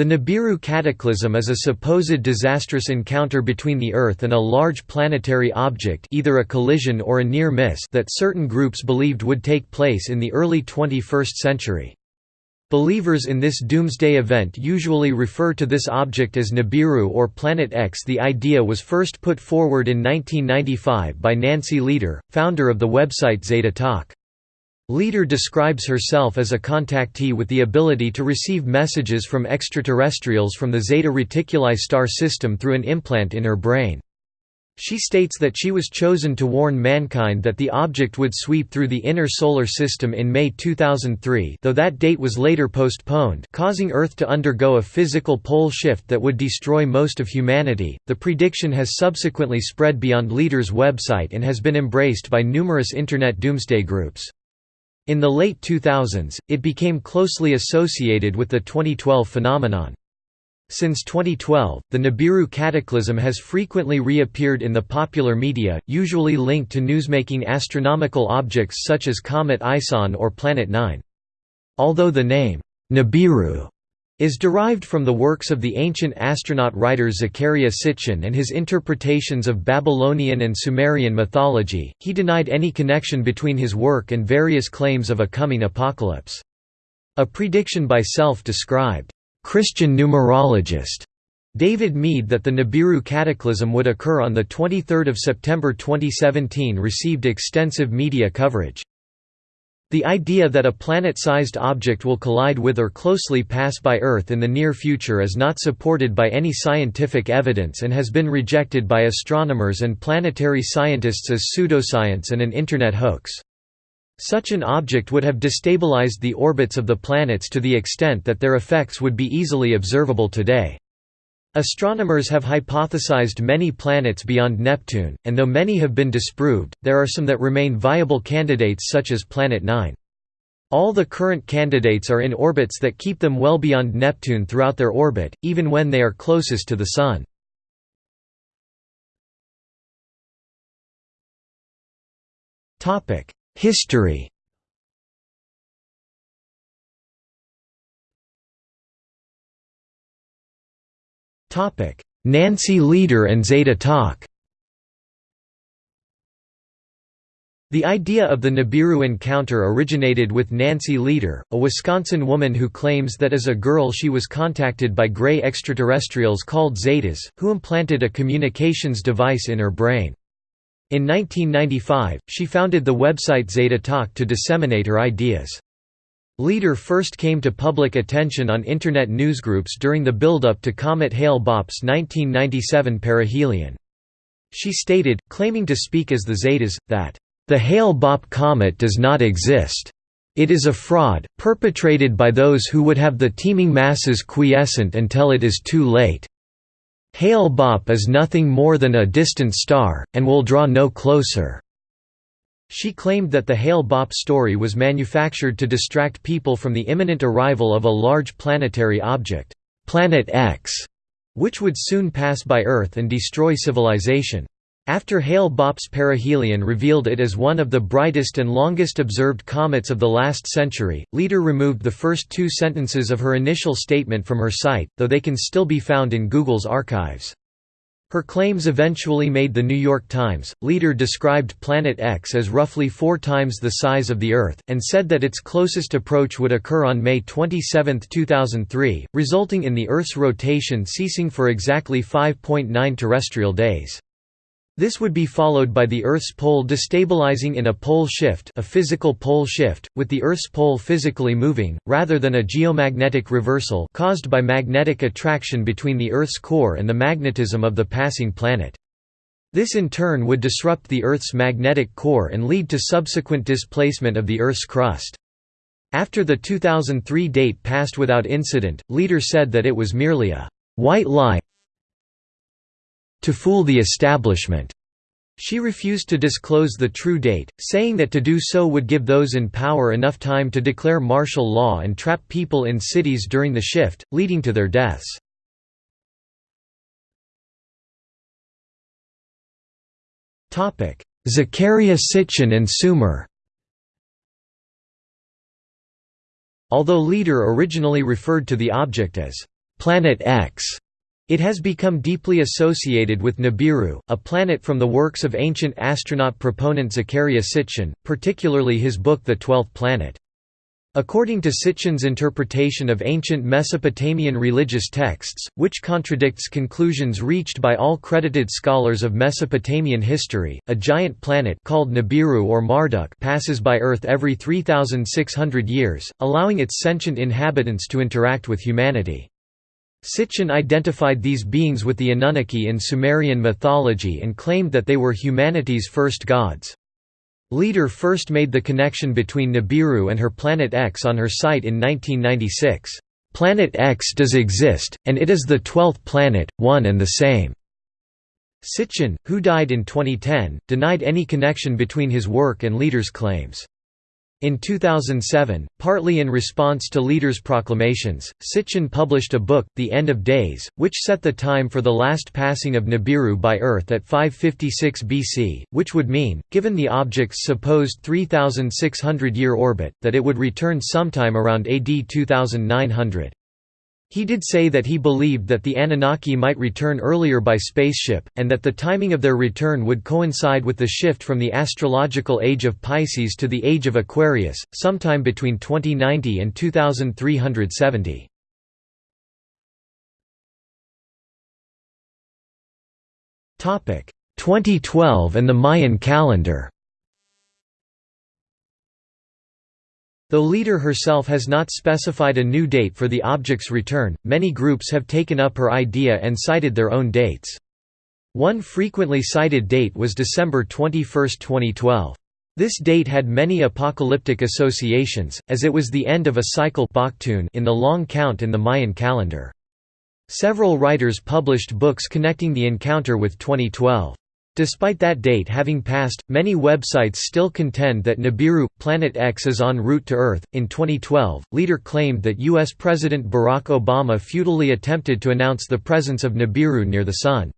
The Nibiru cataclysm is a supposed disastrous encounter between the Earth and a large planetary object either a collision or a near miss that certain groups believed would take place in the early 21st century. Believers in this doomsday event usually refer to this object as Nibiru or Planet X. The idea was first put forward in 1995 by Nancy Lieder, founder of the website Zeta Talk. Lieder describes herself as a contactee with the ability to receive messages from extraterrestrials from the Zeta Reticuli star system through an implant in her brain. She states that she was chosen to warn mankind that the object would sweep through the inner solar system in May 2003 though that date was later postponed causing Earth to undergo a physical pole shift that would destroy most of humanity. The prediction has subsequently spread beyond Lieder's website and has been embraced by numerous Internet doomsday groups. In the late 2000s, it became closely associated with the 2012 phenomenon. Since 2012, the Nibiru cataclysm has frequently reappeared in the popular media, usually linked to newsmaking astronomical objects such as Comet ISON or Planet 9. Although the name, Nibiru, is derived from the works of the ancient astronaut writer Zecharia Sitchin and his interpretations of Babylonian and Sumerian mythology, he denied any connection between his work and various claims of a coming apocalypse. A prediction by self-described, "'Christian numerologist' David Meade that the Nibiru cataclysm would occur on 23 September 2017 received extensive media coverage. The idea that a planet-sized object will collide with or closely pass by Earth in the near future is not supported by any scientific evidence and has been rejected by astronomers and planetary scientists as pseudoscience and an Internet hoax. Such an object would have destabilized the orbits of the planets to the extent that their effects would be easily observable today. Astronomers have hypothesized many planets beyond Neptune, and though many have been disproved, there are some that remain viable candidates such as Planet 9. All the current candidates are in orbits that keep them well beyond Neptune throughout their orbit, even when they are closest to the Sun. History Nancy Lieder and Zeta Talk The idea of the Nibiru encounter originated with Nancy Lieder, a Wisconsin woman who claims that as a girl she was contacted by gray extraterrestrials called Zetas, who implanted a communications device in her brain. In 1995, she founded the website Zeta Talk to disseminate her ideas. Lieder first came to public attention on Internet newsgroups during the build-up to Comet Hale-Bopp's 1997 perihelion. She stated, claiming to speak as the Zetas, that, "...the Hale-Bopp comet does not exist. It is a fraud, perpetrated by those who would have the teeming masses quiescent until it is too late. Hale-Bopp is nothing more than a distant star, and will draw no closer." She claimed that the Hale-Bopp story was manufactured to distract people from the imminent arrival of a large planetary object, Planet X, which would soon pass by Earth and destroy civilization. After Hale-Bopp's perihelion revealed it as one of the brightest and longest observed comets of the last century, Lieder removed the first two sentences of her initial statement from her site, though they can still be found in Google's archives. Her claims eventually made The New York Times. Lieder described Planet X as roughly four times the size of the Earth, and said that its closest approach would occur on May 27, 2003, resulting in the Earth's rotation ceasing for exactly 5.9 terrestrial days. This would be followed by the Earth's pole destabilizing in a pole shift a physical pole shift, with the Earth's pole physically moving, rather than a geomagnetic reversal caused by magnetic attraction between the Earth's core and the magnetism of the passing planet. This in turn would disrupt the Earth's magnetic core and lead to subsequent displacement of the Earth's crust. After the 2003 date passed without incident, Lieder said that it was merely a «white lie to fool the establishment. She refused to disclose the true date, saying that to do so would give those in power enough time to declare martial law and trap people in cities during the shift, leading to their deaths. Zecharia Sitchin and Sumer Although Lieder originally referred to the object as Planet X. It has become deeply associated with Nibiru, a planet from the works of ancient astronaut proponent Zecharia Sitchin, particularly his book The Twelfth Planet. According to Sitchin's interpretation of ancient Mesopotamian religious texts, which contradicts conclusions reached by all credited scholars of Mesopotamian history, a giant planet called Nibiru or Marduk passes by Earth every 3,600 years, allowing its sentient inhabitants to interact with humanity. Sitchin identified these beings with the Anunnaki in Sumerian mythology and claimed that they were humanity's first gods. Lieder first made the connection between Nibiru and her Planet X on her site in 1996. Planet X does exist, and it is the twelfth planet, one and the same. Sitchin, who died in 2010, denied any connection between his work and Lieder's claims. In 2007, partly in response to Lieder's proclamations, Sitchin published a book, The End of Days, which set the time for the last passing of Nibiru by Earth at 556 BC, which would mean, given the object's supposed 3,600-year orbit, that it would return sometime around AD 2900. He did say that he believed that the Anunnaki might return earlier by spaceship, and that the timing of their return would coincide with the shift from the astrological age of Pisces to the age of Aquarius, sometime between 2090 and 2370. Topic 2012 and the Mayan calendar. Though Lieder herself has not specified a new date for the object's return, many groups have taken up her idea and cited their own dates. One frequently cited date was December 21, 2012. This date had many apocalyptic associations, as it was the end of a cycle in the long count in the Mayan calendar. Several writers published books connecting the encounter with 2012. Despite that date having passed, many websites still contend that Nibiru, Planet X is en route to Earth. In 2012, Lieder claimed that U.S. President Barack Obama futilely attempted to announce the presence of Nibiru near the Sun.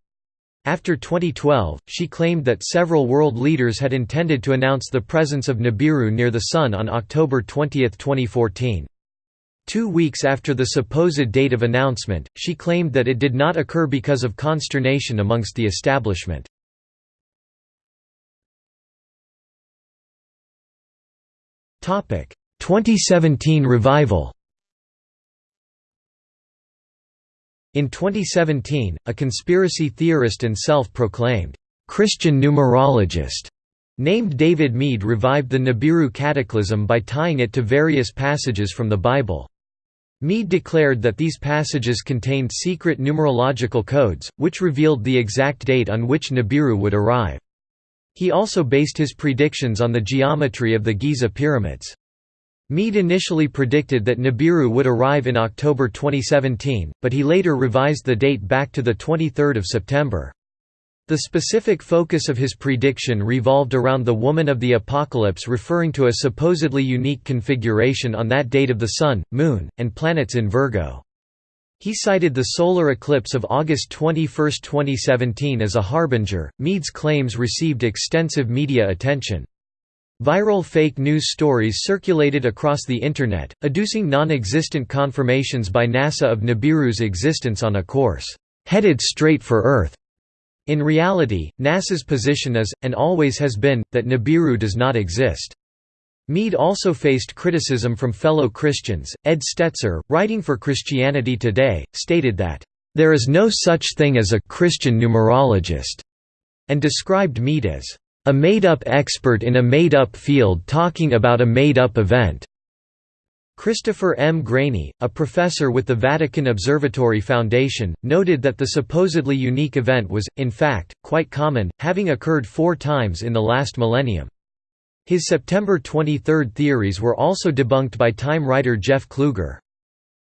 After 2012, she claimed that several world leaders had intended to announce the presence of Nibiru near the Sun on October 20, 2014. Two weeks after the supposed date of announcement, she claimed that it did not occur because of consternation amongst the establishment. 2017 revival In 2017, a conspiracy theorist and self-proclaimed Christian numerologist named David Meade revived the Nibiru cataclysm by tying it to various passages from the Bible. Meade declared that these passages contained secret numerological codes, which revealed the exact date on which Nibiru would arrive. He also based his predictions on the geometry of the Giza pyramids. Meade initially predicted that Nibiru would arrive in October 2017, but he later revised the date back to 23 September. The specific focus of his prediction revolved around the Woman of the Apocalypse referring to a supposedly unique configuration on that date of the Sun, Moon, and planets in Virgo. He cited the solar eclipse of August 21, 2017 as a harbinger. Meade's claims received extensive media attention. Viral fake news stories circulated across the Internet, adducing non-existent confirmations by NASA of Nibiru's existence on a course, "...headed straight for Earth." In reality, NASA's position is, and always has been, that Nibiru does not exist. Meade also faced criticism from fellow Christians. Ed Stetzer, writing for Christianity Today, stated that, There is no such thing as a Christian numerologist, and described Meade as a made-up expert in a made-up field talking about a made-up event. Christopher M. Graney, a professor with the Vatican Observatory Foundation, noted that the supposedly unique event was, in fact, quite common, having occurred four times in the last millennium. His September 23 theories were also debunked by Time writer Jeff Kluger.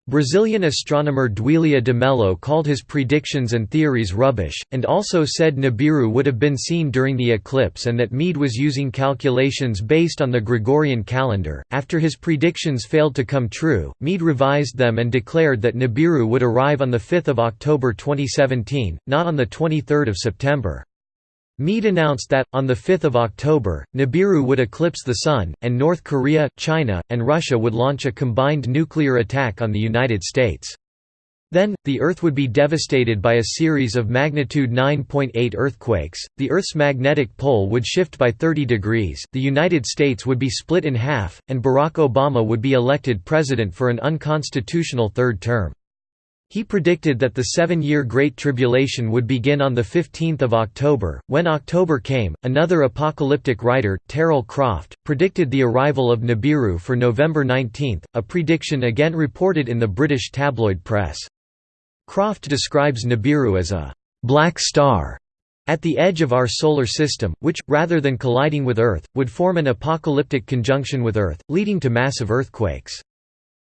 Brazilian astronomer Duilia de Mello called his predictions and theories rubbish, and also said Nibiru would have been seen during the eclipse and that Meade was using calculations based on the Gregorian calendar. After his predictions failed to come true, Meade revised them and declared that Nibiru would arrive on 5 October 2017, not on 23 September. Meade announced that, on 5 October, Nibiru would eclipse the Sun, and North Korea, China, and Russia would launch a combined nuclear attack on the United States. Then, the Earth would be devastated by a series of magnitude 9.8 earthquakes, the Earth's magnetic pole would shift by 30 degrees, the United States would be split in half, and Barack Obama would be elected president for an unconstitutional third term. He predicted that the seven-year Great Tribulation would begin on 15 October. When October came, another apocalyptic writer, Terrell Croft, predicted the arrival of Nibiru for November 19, a prediction again reported in the British tabloid press. Croft describes Nibiru as a «black star» at the edge of our solar system, which, rather than colliding with Earth, would form an apocalyptic conjunction with Earth, leading to massive earthquakes.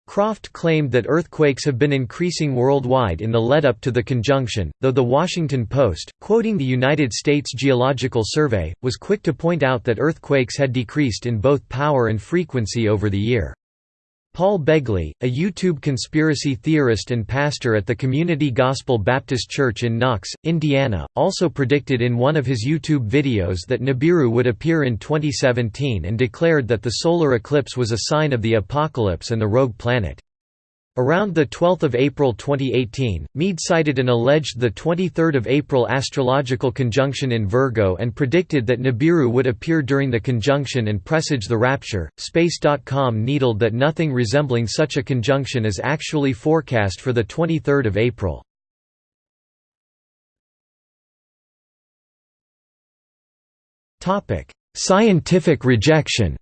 Croft claimed that earthquakes have been increasing worldwide in the lead-up to the conjunction, though The Washington Post, quoting the United States Geological Survey, was quick to point out that earthquakes had decreased in both power and frequency over the year. Paul Begley, a YouTube conspiracy theorist and pastor at the Community Gospel Baptist Church in Knox, Indiana, also predicted in one of his YouTube videos that Nibiru would appear in 2017 and declared that the solar eclipse was a sign of the apocalypse and the rogue planet. Around 12 April 2018, Meade cited an alleged 23 April astrological conjunction in Virgo and predicted that Nibiru would appear during the conjunction and presage the rapture. Space.com needled that nothing resembling such a conjunction is actually forecast for 23 April. Scientific rejection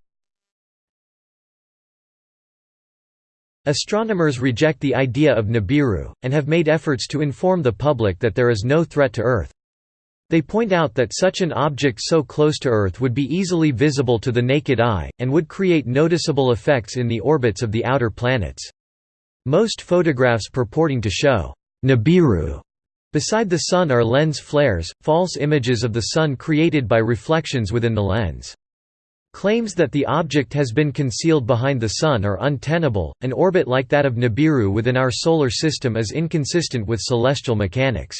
Astronomers reject the idea of Nibiru, and have made efforts to inform the public that there is no threat to Earth. They point out that such an object so close to Earth would be easily visible to the naked eye, and would create noticeable effects in the orbits of the outer planets. Most photographs purporting to show Nibiru beside the Sun are lens flares, false images of the Sun created by reflections within the lens. Claims that the object has been concealed behind the Sun are untenable. An orbit like that of Nibiru within our Solar System is inconsistent with celestial mechanics.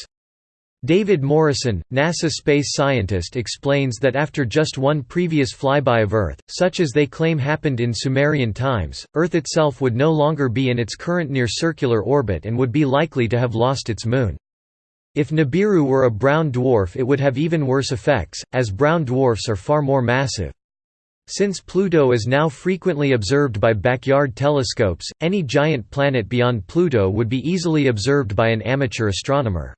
David Morrison, NASA space scientist explains that after just one previous flyby of Earth, such as they claim happened in Sumerian times, Earth itself would no longer be in its current near-circular orbit and would be likely to have lost its moon. If Nibiru were a brown dwarf it would have even worse effects, as brown dwarfs are far more massive. Since Pluto is now frequently observed by backyard telescopes, any giant planet beyond Pluto would be easily observed by an amateur astronomer.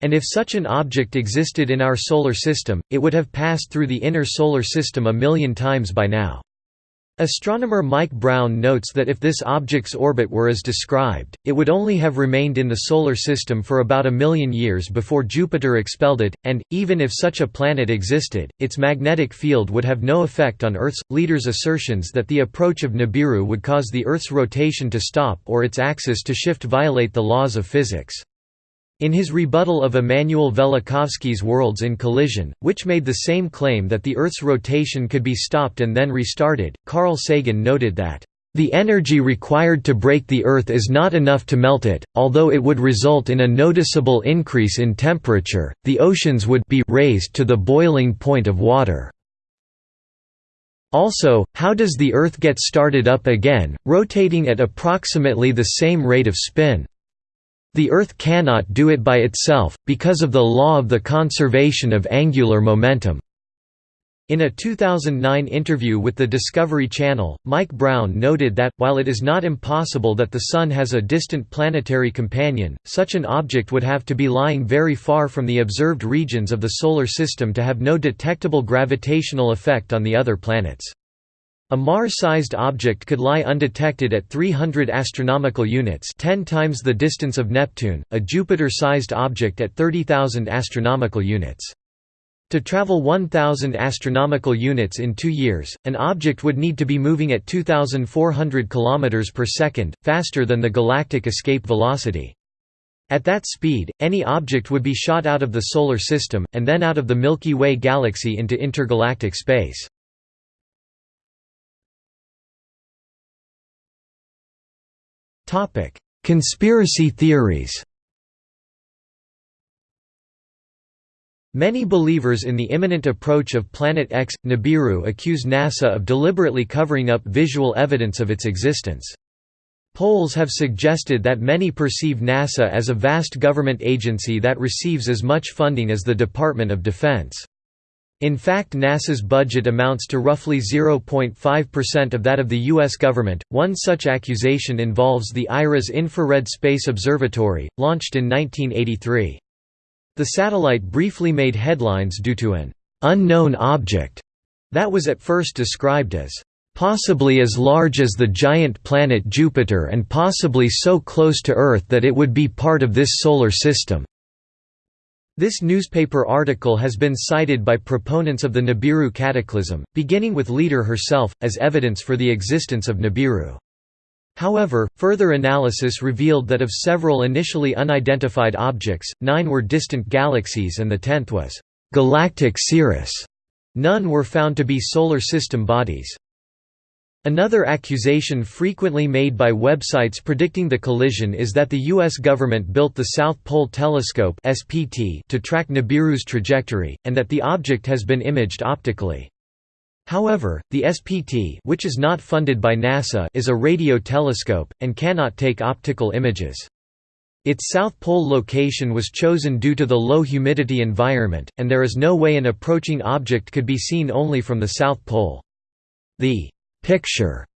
And if such an object existed in our Solar System, it would have passed through the inner Solar System a million times by now. Astronomer Mike Brown notes that if this object's orbit were as described, it would only have remained in the Solar System for about a million years before Jupiter expelled it, and, even if such a planet existed, its magnetic field would have no effect on Earth's. Lieder's assertions that the approach of Nibiru would cause the Earth's rotation to stop or its axis to shift violate the laws of physics. In his rebuttal of Immanuel Velikovsky's Worlds in Collision, which made the same claim that the Earth's rotation could be stopped and then restarted, Carl Sagan noted that, "...the energy required to break the Earth is not enough to melt it, although it would result in a noticeable increase in temperature, the oceans would be raised to the boiling point of water." Also, how does the Earth get started up again, rotating at approximately the same rate of spin? The Earth cannot do it by itself, because of the law of the conservation of angular momentum. In a 2009 interview with the Discovery Channel, Mike Brown noted that, while it is not impossible that the Sun has a distant planetary companion, such an object would have to be lying very far from the observed regions of the Solar System to have no detectable gravitational effect on the other planets. A Mars-sized object could lie undetected at 300 astronomical units 10 times the distance of Neptune, a Jupiter-sized object at 30,000 astronomical units. To travel 1,000 astronomical units in two years, an object would need to be moving at 2,400 km per second, faster than the galactic escape velocity. At that speed, any object would be shot out of the Solar System, and then out of the Milky Way galaxy into intergalactic space. Conspiracy theories Many believers in the imminent approach of Planet X, Nibiru accuse NASA of deliberately covering up visual evidence of its existence. Polls have suggested that many perceive NASA as a vast government agency that receives as much funding as the Department of Defense. In fact, NASA's budget amounts to roughly 0.5% of that of the U.S. government. One such accusation involves the IRAS Infrared Space Observatory, launched in 1983. The satellite briefly made headlines due to an unknown object that was at first described as possibly as large as the giant planet Jupiter and possibly so close to Earth that it would be part of this solar system. This newspaper article has been cited by proponents of the Nibiru cataclysm, beginning with Lieder herself, as evidence for the existence of Nibiru. However, further analysis revealed that of several initially unidentified objects, nine were distant galaxies and the tenth was galactic cirrus. None were found to be solar system bodies. Another accusation frequently made by websites predicting the collision is that the U.S. government built the South Pole Telescope to track Nibiru's trajectory, and that the object has been imaged optically. However, the SPT which is not funded by NASA is a radio telescope, and cannot take optical images. Its South Pole location was chosen due to the low humidity environment, and there is no way an approaching object could be seen only from the South Pole. The picture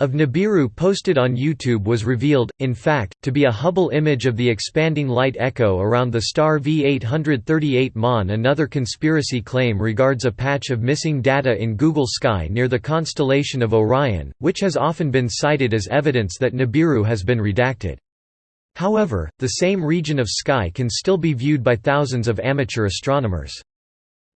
of Nibiru posted on YouTube was revealed, in fact, to be a Hubble image of the expanding light echo around the star V838 Mon. Another conspiracy claim regards a patch of missing data in Google Sky near the constellation of Orion, which has often been cited as evidence that Nibiru has been redacted. However, the same region of sky can still be viewed by thousands of amateur astronomers.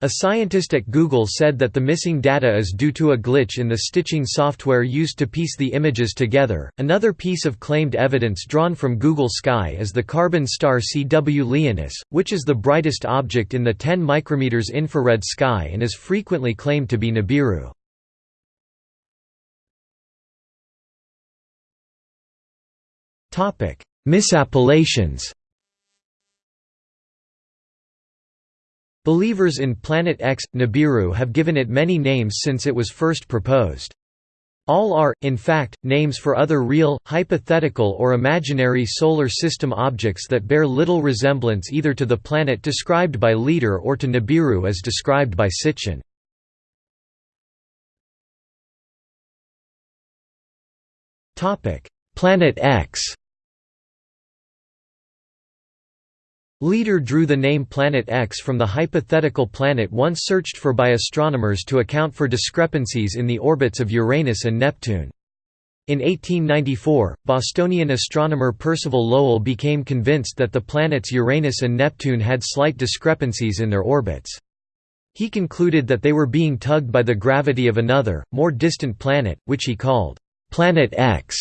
A scientist at Google said that the missing data is due to a glitch in the stitching software used to piece the images together. Another piece of claimed evidence drawn from Google Sky is the carbon star CW Leonis, which is the brightest object in the 10 micrometers infrared sky and is frequently claimed to be Nibiru. Topic: Misappellations. Believers in Planet X, Nibiru have given it many names since it was first proposed. All are, in fact, names for other real, hypothetical or imaginary solar system objects that bear little resemblance either to the planet described by Lieder or to Nibiru as described by Sitchin. Planet X Lieder drew the name Planet X from the hypothetical planet once searched for by astronomers to account for discrepancies in the orbits of Uranus and Neptune. In 1894, Bostonian astronomer Percival Lowell became convinced that the planets Uranus and Neptune had slight discrepancies in their orbits. He concluded that they were being tugged by the gravity of another, more distant planet, which he called Planet X.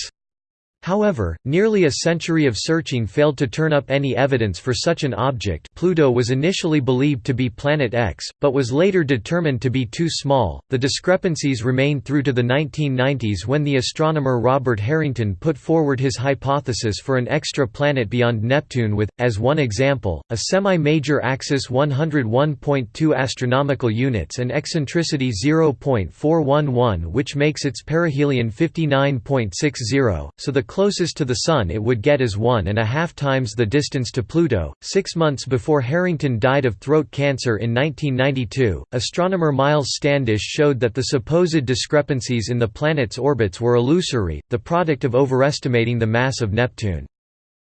However, nearly a century of searching failed to turn up any evidence for such an object Pluto was initially believed to be Planet X, but was later determined to be too small. The discrepancies remained through to the 1990s when the astronomer Robert Harrington put forward his hypothesis for an extra planet beyond Neptune with, as one example, a semi-major axis 101.2 astronomical units and eccentricity 0.411 which makes its perihelion 59.60, so the closest to the Sun it would get is one and a half times the distance to Pluto. Six months before Harrington died of throat cancer in 1992, astronomer Myles Standish showed that the supposed discrepancies in the planet's orbits were illusory, the product of overestimating the mass of Neptune.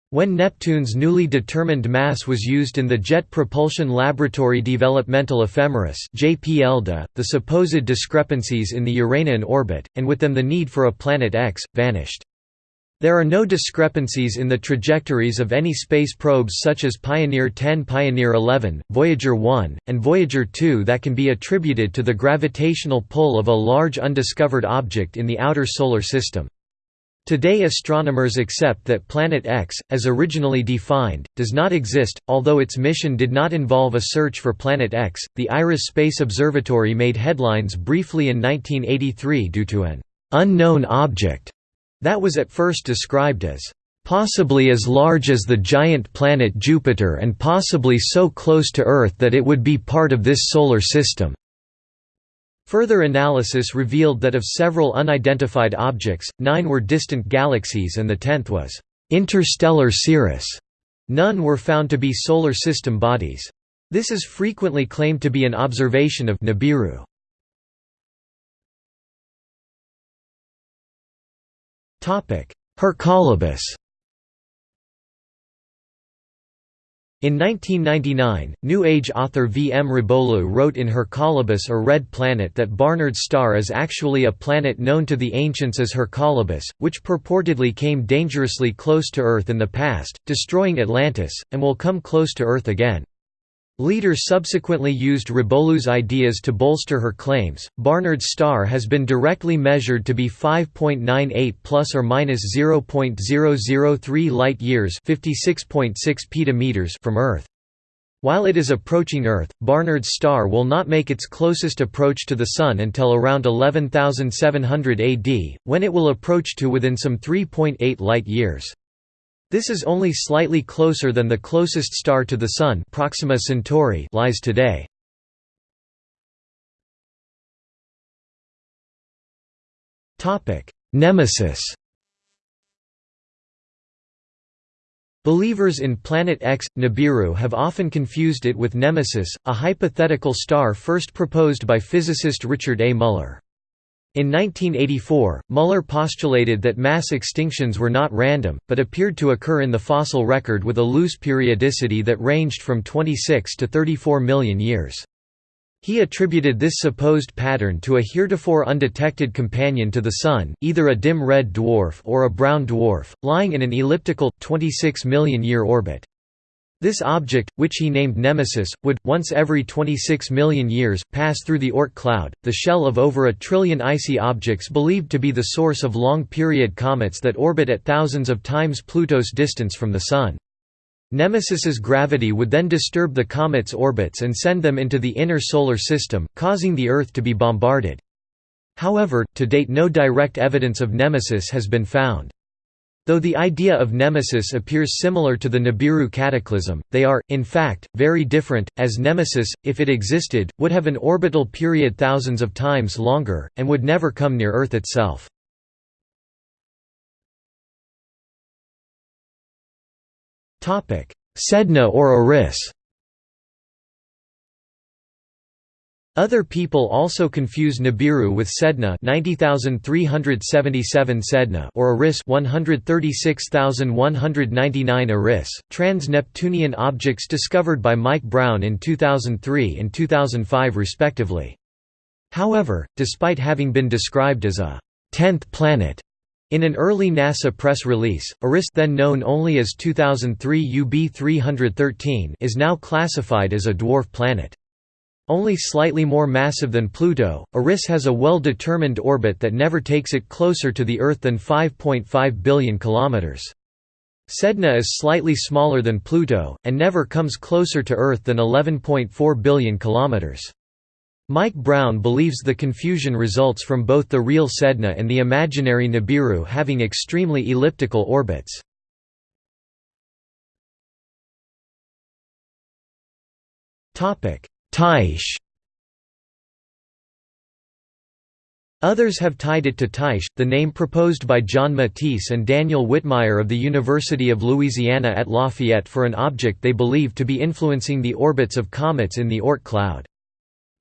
When Neptune's newly determined mass was used in the Jet Propulsion Laboratory Developmental Ephemeris the supposed discrepancies in the Uranian orbit, and with them the need for a Planet X, vanished. There are no discrepancies in the trajectories of any space probes such as Pioneer 10 Pioneer 11, Voyager 1, and Voyager 2 that can be attributed to the gravitational pull of a large undiscovered object in the outer solar system. Today astronomers accept that Planet X, as originally defined, does not exist, although its mission did not involve a search for Planet X. The IRAS Space Observatory made headlines briefly in 1983 due to an unknown object that was at first described as possibly as large as the giant planet Jupiter and possibly so close to Earth that it would be part of this solar system. Further analysis revealed that of several unidentified objects, nine were distant galaxies and the tenth was interstellar cirrus. None were found to be solar system bodies. This is frequently claimed to be an observation of Nibiru. Hercolubus In 1999, New Age author V. M. Rabolú wrote in Hercolubus or Red Planet that Barnard's star is actually a planet known to the ancients as Hercolubus, which purportedly came dangerously close to Earth in the past, destroying Atlantis, and will come close to Earth again. Lieder subsequently used Rabolú's ideas to bolster her claims. Barnard's star has been directly measured to be 5.98 plus or minus 0.003 light years, 56.6 petameters from Earth. While it is approaching Earth, Barnard's star will not make its closest approach to the Sun until around 11700 AD, when it will approach to within some 3.8 light years. This is only slightly closer than the closest star to the Sun Proxima Centauri lies today. Nemesis Believers in Planet X, Nibiru have often confused it with Nemesis, a hypothetical star first proposed by physicist Richard A. Muller. In 1984, Muller postulated that mass extinctions were not random, but appeared to occur in the fossil record with a loose periodicity that ranged from 26 to 34 million years. He attributed this supposed pattern to a heretofore undetected companion to the Sun, either a dim red dwarf or a brown dwarf, lying in an elliptical, 26 million year orbit. This object, which he named Nemesis, would, once every 26 million years, pass through the Oort cloud, the shell of over a trillion icy objects believed to be the source of long-period comets that orbit at thousands of times Pluto's distance from the Sun. Nemesis's gravity would then disturb the comets' orbits and send them into the inner solar system, causing the Earth to be bombarded. However, to date no direct evidence of Nemesis has been found. Though the idea of nemesis appears similar to the Nibiru cataclysm, they are, in fact, very different, as nemesis, if it existed, would have an orbital period thousands of times longer, and would never come near Earth itself. Sedna or Eris Other people also confuse Nibiru with Sedna 90377 Sedna or Eris 136199 Eris, trans-Neptunian objects discovered by Mike Brown in 2003 and 2005 respectively. However, despite having been described as a tenth planet in an early NASA press release, Eris then known only as 2003 UB 313 is now classified as a dwarf planet. Only slightly more massive than Pluto, Eris has a well-determined orbit that never takes it closer to the Earth than 5.5 billion kilometers. Sedna is slightly smaller than Pluto, and never comes closer to Earth than 11.4 billion kilometers. Mike Brown believes the confusion results from both the real Sedna and the imaginary Nibiru having extremely elliptical orbits. Tyche Others have tied it to Tyche, the name proposed by John Matese and Daniel Whitmire of the University of Louisiana at Lafayette for an object they believe to be influencing the orbits of comets in the Oort cloud.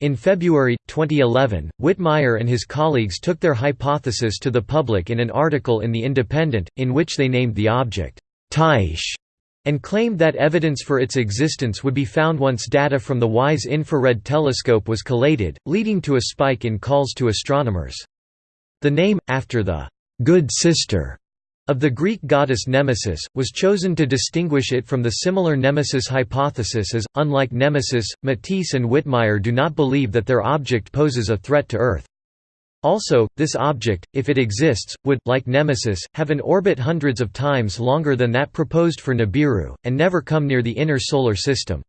In February, 2011, Whitmire and his colleagues took their hypothesis to the public in an article in The Independent, in which they named the object, Tyche and claimed that evidence for its existence would be found once data from the WISE infrared telescope was collated, leading to a spike in calls to astronomers. The name, after the «good sister» of the Greek goddess Nemesis, was chosen to distinguish it from the similar Nemesis hypothesis as, unlike Nemesis, Matese and Whitmire do not believe that their object poses a threat to Earth. Also, this object, if it exists, would, like Nemesis, have an orbit hundreds of times longer than that proposed for Nibiru, and never come near the inner solar system.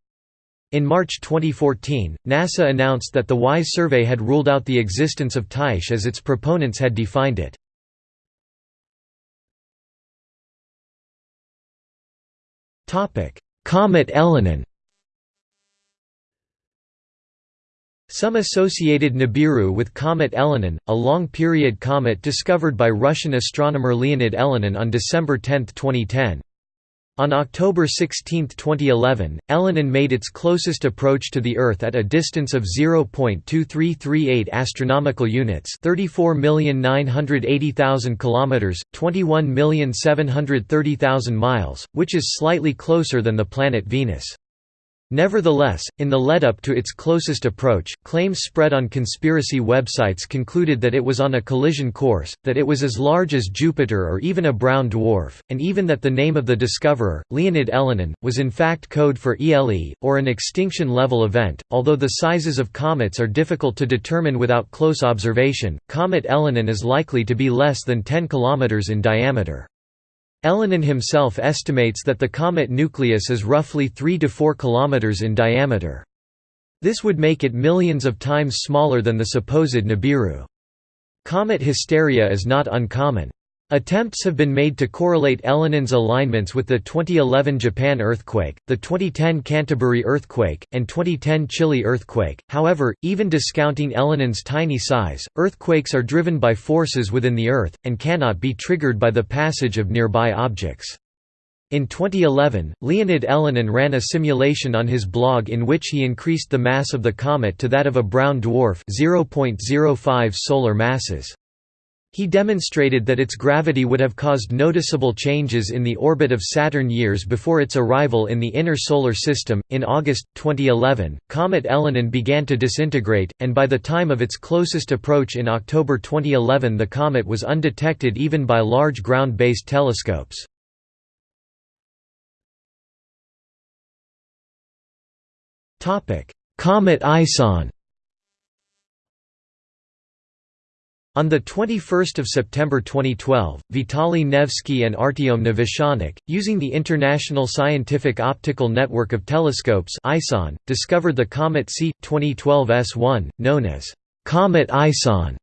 In March 2014, NASA announced that the WISE survey had ruled out the existence of Tyche as its proponents had defined it. Comet Elenin Some associated Nibiru with comet Elenin, a long-period comet discovered by Russian astronomer Leonid Elenin on December 10, 2010. On October 16, 2011, Elenin made its closest approach to the Earth at a distance of 0.2338 astronomical units, 34,980,000 kilometers, 21,730,000 miles, which is slightly closer than the planet Venus. Nevertheless, in the lead-up to its closest approach, claims spread on conspiracy websites concluded that it was on a collision course, that it was as large as Jupiter or even a brown dwarf, and even that the name of the discoverer, Leonid Elenin, was in fact code for ELE, or an extinction-level event. Although the sizes of comets are difficult to determine without close observation, comet Elenin is likely to be less than 10 km in diameter. Elenin himself estimates that the comet nucleus is roughly 3 to 4 km in diameter. This would make it millions of times smaller than the supposed Nibiru. Comet hysteria is not uncommon. Attempts have been made to correlate Elenin's alignments with the 2011 Japan earthquake, the 2010 Canterbury earthquake, and 2010 Chile earthquake. However, even discounting Elenin's tiny size, earthquakes are driven by forces within the Earth, and cannot be triggered by the passage of nearby objects. In 2011, Leonid Elenin ran a simulation on his blog in which he increased the mass of the comet to that of a brown dwarf 0.05 solar masses. He demonstrated that its gravity would have caused noticeable changes in the orbit of Saturn years before its arrival in the inner solar system. In August 2011, comet Elenin began to disintegrate, and by the time of its closest approach in October 2011, the comet was undetected even by large ground-based telescopes. Topic: Comet Ison On 21 September 2012, Vitaly Nevsky and Artyom Novoshelnik, using the International Scientific Optical Network of Telescopes ISON, discovered the comet C. 2012 S1, known as Comet ISON.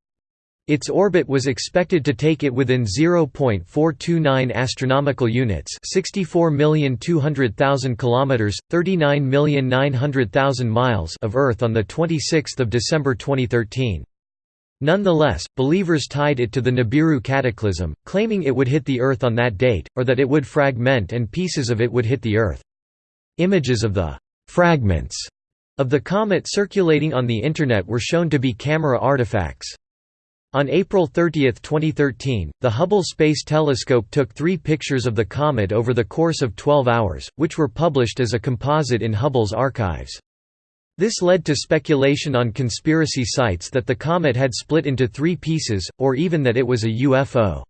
Its orbit was expected to take it within 0.429 astronomical units, 64,200,000 kilometers, 39,900,000 miles of Earth on the 26th of December 2013. Nonetheless, believers tied it to the Nibiru cataclysm, claiming it would hit the Earth on that date, or that it would fragment and pieces of it would hit the Earth. Images of the «fragments» of the comet circulating on the Internet were shown to be camera artifacts. On April 30, 2013, the Hubble Space Telescope took three pictures of the comet over the course of 12 hours, which were published as a composite in Hubble's archives. This led to speculation on conspiracy sites that the comet had split into three pieces, or even that it was a UFO.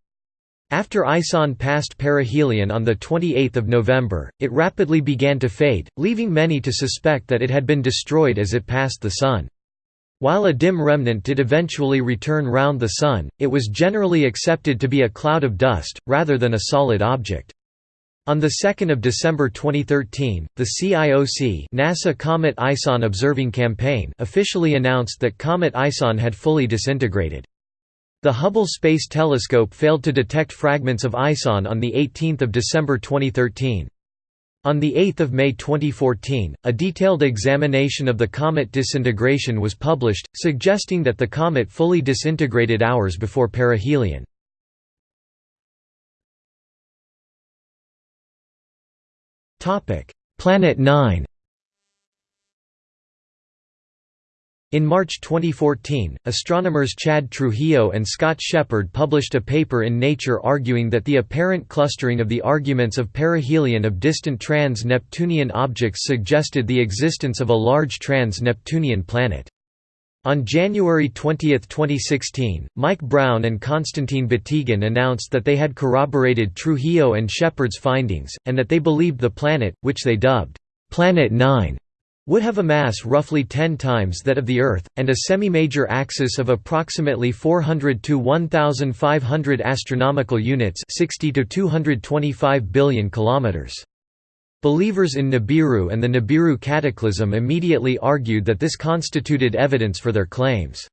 After ISON passed perihelion on 28 November, it rapidly began to fade, leaving many to suspect that it had been destroyed as it passed the Sun. While a dim remnant did eventually return round the Sun, it was generally accepted to be a cloud of dust, rather than a solid object. On 2 December 2013, the CIOC NASA Comet ISON Observing Campaign officially announced that Comet ISON had fully disintegrated. The Hubble Space Telescope failed to detect fragments of ISON on 18 December 2013. On 8 May 2014, a detailed examination of the comet disintegration was published, suggesting that the comet fully disintegrated hours before perihelion. Planet 9 In March 2014, astronomers Chad Trujillo and Scott Sheppard published a paper in Nature arguing that the apparent clustering of the arguments of perihelion of distant trans-Neptunian objects suggested the existence of a large trans-Neptunian planet. On January 20, 2016, Mike Brown and Konstantin Batygin announced that they had corroborated Trujillo and Sheppard's findings, and that they believed the planet, which they dubbed Planet 9, would have a mass roughly 10 times that of the Earth, and a semi-major axis of approximately 400 to 1,500 astronomical units 60 to 225 billion kilometers. Believers in Nibiru and the Nibiru cataclysm immediately argued that this constituted evidence for their claims.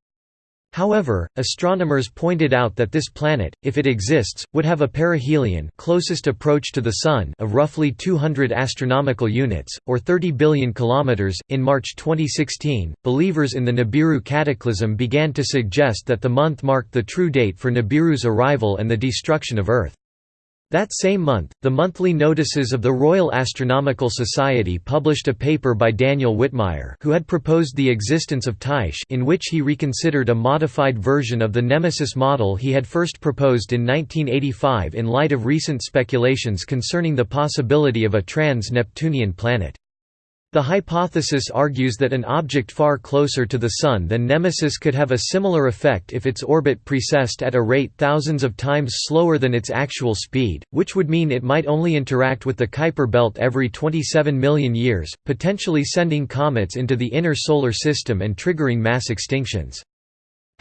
However, astronomers pointed out that this planet, if it exists, would have a perihelion closest approach to the Sun of roughly 200 astronomical units, or 30 billion kilometers. In March 2016, believers in the Nibiru cataclysm began to suggest that the month marked the true date for Nibiru's arrival and the destruction of Earth. That same month, the monthly notices of the Royal Astronomical Society published a paper by Daniel Whitmire who had proposed the existence of Tyche in which he reconsidered a modified version of the Nemesis model he had first proposed in 1985 in light of recent speculations concerning the possibility of a trans-Neptunian planet. The hypothesis argues that an object far closer to the Sun than Nemesis could have a similar effect if its orbit precessed at a rate thousands of times slower than its actual speed, which would mean it might only interact with the Kuiper belt every 27 million years, potentially sending comets into the inner solar system and triggering mass extinctions.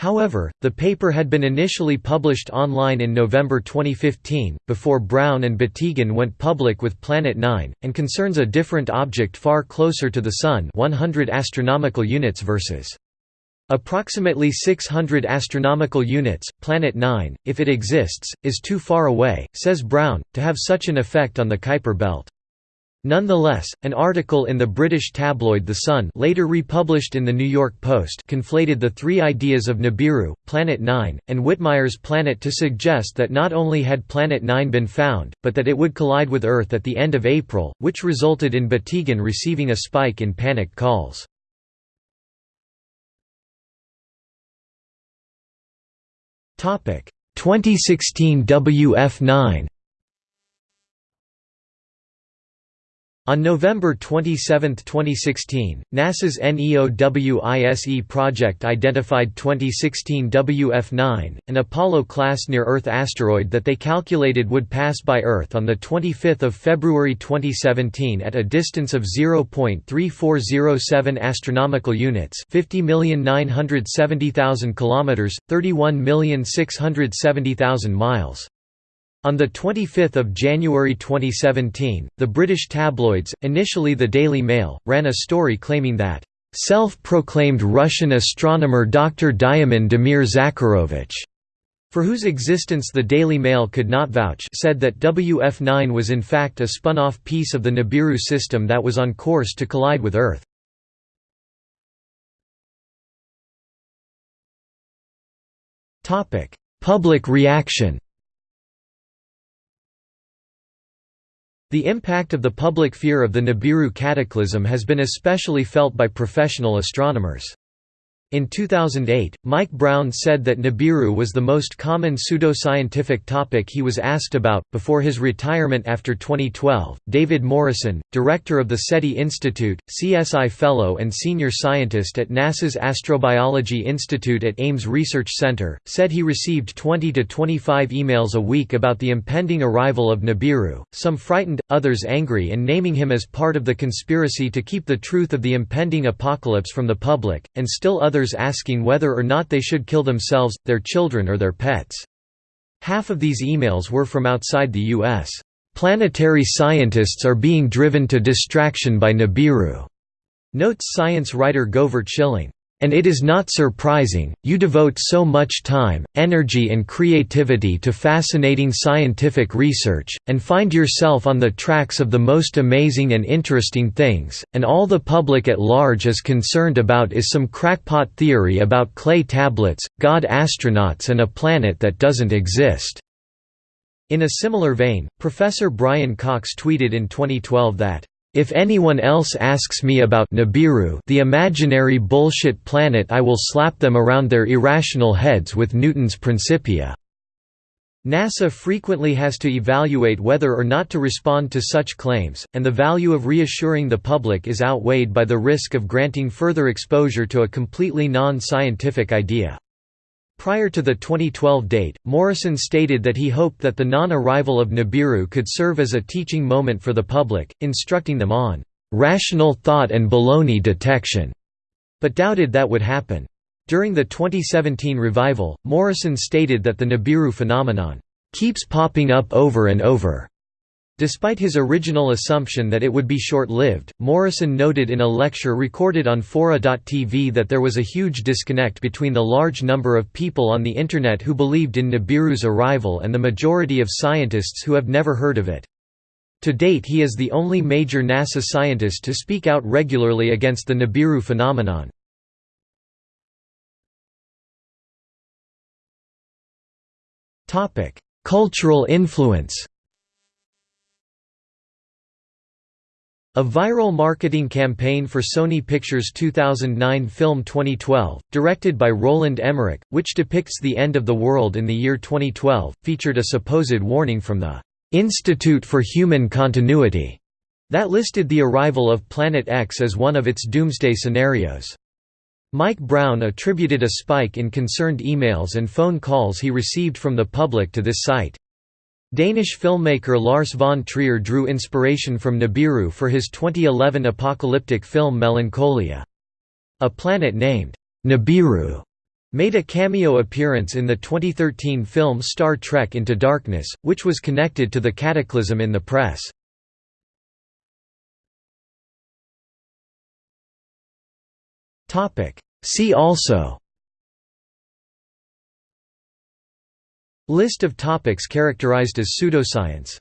However, the paper had been initially published online in November 2015, before Brown and Batygin went public with Planet 9, and concerns a different object far closer to the Sun 100 astronomical units versus approximately 600 astronomical units. Planet 9, if it exists, is too far away, says Brown, to have such an effect on the Kuiper belt. Nonetheless, an article in the British tabloid The Sun later republished in the New York Post conflated the three ideas of Nibiru, Planet 9, and Whitmire's planet to suggest that not only had Planet 9 been found, but that it would collide with Earth at the end of April, which resulted in Batygin receiving a spike in panic calls. Topic 2016 WF9 On November 27, 2016, NASA's NEOWISE project identified 2016 WF9, an Apollo-class near-Earth asteroid that they calculated would pass by Earth on 25 February 2017 at a distance of 0.3407 astronomical units 50,970,000 kilometers, 31,670,000 miles. On 25 January 2017, the British tabloids, initially the Daily Mail, ran a story claiming that, "...self-proclaimed Russian astronomer Dr. Dyomin Damir Zakharovich." for whose existence the Daily Mail could not vouch said that WF9 was in fact a spun-off piece of the Nibiru system that was on course to collide with Earth. Public reaction The impact of the public fear of the Nibiru cataclysm has been especially felt by professional astronomers. In 2008, Mike Brown said that Nibiru was the most common pseudoscientific topic he was asked about. Before his retirement after 2012, David Morrison, director of the SETI Institute, CSI Fellow and senior scientist at NASA's Astrobiology Institute at Ames Research Center, said he received 20 to 25 emails a week about the impending arrival of Nibiru, some frightened, others angry, and naming him as part of the conspiracy to keep the truth of the impending apocalypse from the public, and still others others asking whether or not they should kill themselves, their children or their pets. Half of these emails were from outside the U.S. Planetary scientists are being driven to distraction by Nibiru, notes science writer Govert Schilling. And it is not surprising, you devote so much time, energy and creativity to fascinating scientific research, and find yourself on the tracks of the most amazing and interesting things, and all the public at large is concerned about is some crackpot theory about clay tablets, god astronauts and a planet that doesn't exist." In a similar vein, Professor Brian Cox tweeted in 2012 that if anyone else asks me about Nibiru the imaginary bullshit planet I will slap them around their irrational heads with Newton's Principia." NASA frequently has to evaluate whether or not to respond to such claims, and the value of reassuring the public is outweighed by the risk of granting further exposure to a completely non-scientific idea. Prior to the 2012 date, Morrison stated that he hoped that the non-arrival of Nibiru could serve as a teaching moment for the public, instructing them on "...rational thought and baloney detection", but doubted that would happen. During the 2017 revival, Morrison stated that the Nibiru phenomenon "...keeps popping up over and over." Despite his original assumption that it would be short-lived, Morrison noted in a lecture recorded on Fora.tv that there was a huge disconnect between the large number of people on the Internet who believed in Nibiru's arrival and the majority of scientists who have never heard of it. To date he is the only major NASA scientist to speak out regularly against the Nibiru phenomenon. Cultural influence A viral marketing campaign for Sony Pictures' 2009 film 2012, directed by Roland Emmerich, which depicts the end of the world in the year 2012, featured a supposed warning from the "'Institute for Human Continuity' that listed the arrival of Planet X as one of its doomsday scenarios. Mike Brown attributed a spike in concerned emails and phone calls he received from the public to this site. Danish filmmaker Lars von Trier drew inspiration from Nibiru for his 2011 apocalyptic film Melancholia. A planet named Nibiru made a cameo appearance in the 2013 film Star Trek Into Darkness, which was connected to the cataclysm in the press. See also List of topics characterized as pseudoscience